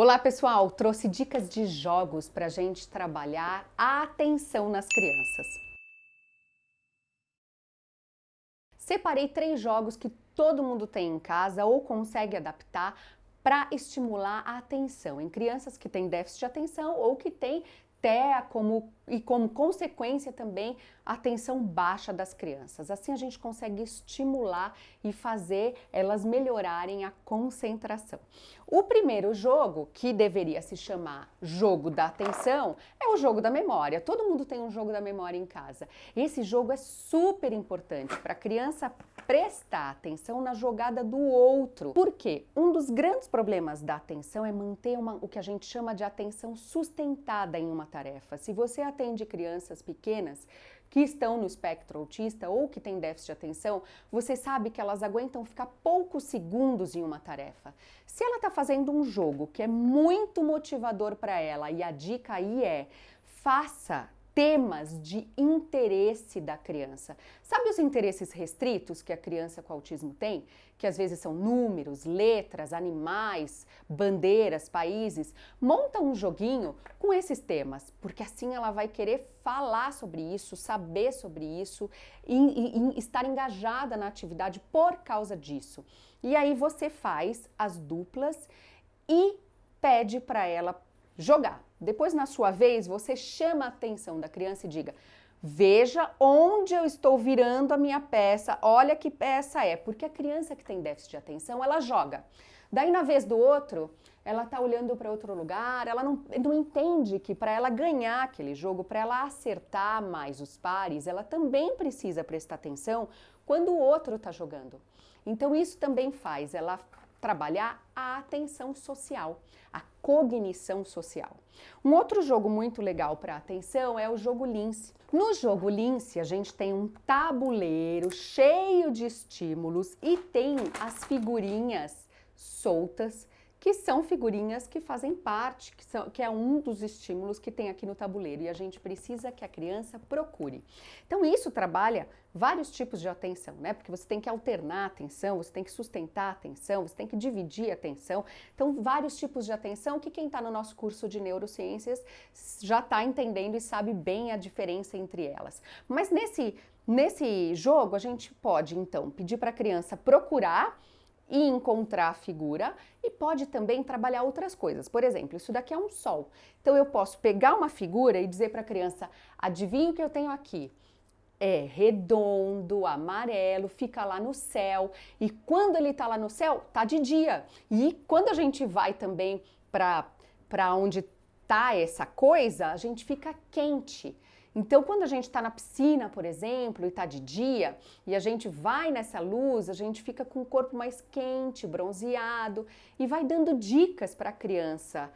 Olá pessoal, trouxe dicas de jogos para a gente trabalhar a atenção nas crianças. Separei três jogos que todo mundo tem em casa ou consegue adaptar para estimular a atenção em crianças que têm déficit de atenção ou que têm TEA como, e como consequência também a atenção baixa das crianças. Assim a gente consegue estimular e fazer elas melhorarem a concentração. O primeiro jogo, que deveria se chamar jogo da atenção, é o jogo da memória. Todo mundo tem um jogo da memória em casa. Esse jogo é super importante para a criança prestar atenção na jogada do outro. Por quê? Um dos grandes problemas da atenção é manter uma, o que a gente chama de atenção sustentada em uma tarefa. Se você atende crianças pequenas, que estão no espectro autista ou que têm déficit de atenção, você sabe que elas aguentam ficar poucos segundos em uma tarefa. Se ela está fazendo um jogo que é muito motivador para ela e a dica aí é faça temas de interesse da criança. Sabe os interesses restritos que a criança com autismo tem? Que às vezes são números, letras, animais, bandeiras, países. Monta um joguinho com esses temas, porque assim ela vai querer falar sobre isso, saber sobre isso e, e, e estar engajada na atividade por causa disso. E aí você faz as duplas e pede para ela jogar. Depois, na sua vez, você chama a atenção da criança e diga Veja onde eu estou virando a minha peça, olha que peça é, porque a criança que tem déficit de atenção, ela joga. Daí, na vez do outro, ela está olhando para outro lugar, ela não, não entende que para ela ganhar aquele jogo, para ela acertar mais os pares, ela também precisa prestar atenção quando o outro está jogando. Então, isso também faz ela trabalhar a atenção social, a cognição social. Um outro jogo muito legal para atenção é o jogo Lince. No jogo Lince, a gente tem um tabuleiro cheio de estímulos e tem as figurinhas soltas que são figurinhas que fazem parte, que, são, que é um dos estímulos que tem aqui no tabuleiro e a gente precisa que a criança procure. Então isso trabalha vários tipos de atenção, né? Porque você tem que alternar a atenção, você tem que sustentar a atenção, você tem que dividir a atenção. Então vários tipos de atenção que quem está no nosso curso de neurociências já está entendendo e sabe bem a diferença entre elas. Mas nesse, nesse jogo a gente pode então pedir para a criança procurar e encontrar a figura e pode também trabalhar outras coisas. Por exemplo, isso daqui é um sol. Então eu posso pegar uma figura e dizer para a criança, adivinha o que eu tenho aqui? É redondo, amarelo, fica lá no céu. E quando ele está lá no céu, tá de dia. E quando a gente vai também para onde está essa coisa, a gente fica quente. Então, quando a gente está na piscina, por exemplo, e está de dia, e a gente vai nessa luz, a gente fica com o corpo mais quente, bronzeado, e vai dando dicas para a criança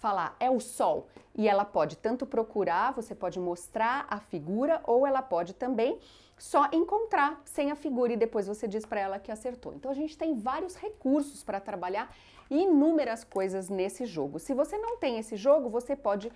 falar, é o sol. E ela pode tanto procurar, você pode mostrar a figura, ou ela pode também só encontrar sem a figura e depois você diz para ela que acertou. Então a gente tem vários recursos para trabalhar inúmeras coisas nesse jogo. Se você não tem esse jogo, você pode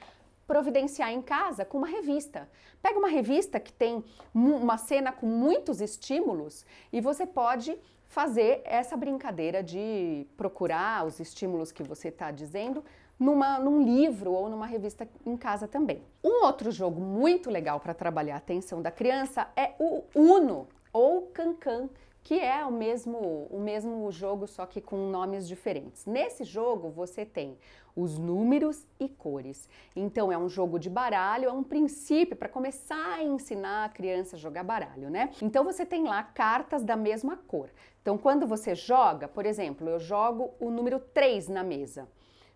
providenciar em casa com uma revista. Pega uma revista que tem uma cena com muitos estímulos e você pode fazer essa brincadeira de procurar os estímulos que você está dizendo numa, num livro ou numa revista em casa também. Um outro jogo muito legal para trabalhar a atenção da criança é o Uno ou Cancan, que é o mesmo, o mesmo jogo, só que com nomes diferentes. Nesse jogo você tem os números e cores. Então é um jogo de baralho, é um princípio para começar a ensinar a criança a jogar baralho, né? Então você tem lá cartas da mesma cor. Então quando você joga, por exemplo, eu jogo o número 3 na mesa.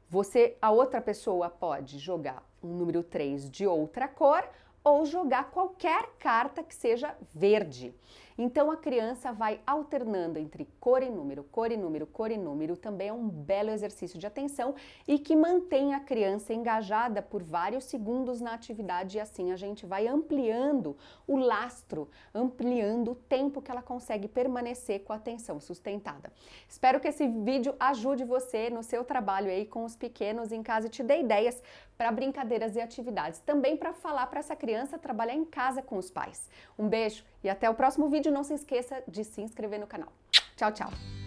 Você, a outra pessoa pode jogar um número 3 de outra cor ou jogar qualquer carta que seja verde. Então a criança vai alternando entre cor e número, cor e número, cor e número, também é um belo exercício de atenção e que mantém a criança engajada por vários segundos na atividade e assim a gente vai ampliando o lastro, ampliando o tempo que ela consegue permanecer com a atenção sustentada. Espero que esse vídeo ajude você no seu trabalho aí com os pequenos em casa e te dê ideias para brincadeiras e atividades, também para falar para essa criança trabalhar em casa com os pais. Um beijo e até o próximo vídeo. Não se esqueça de se inscrever no canal. Tchau, tchau!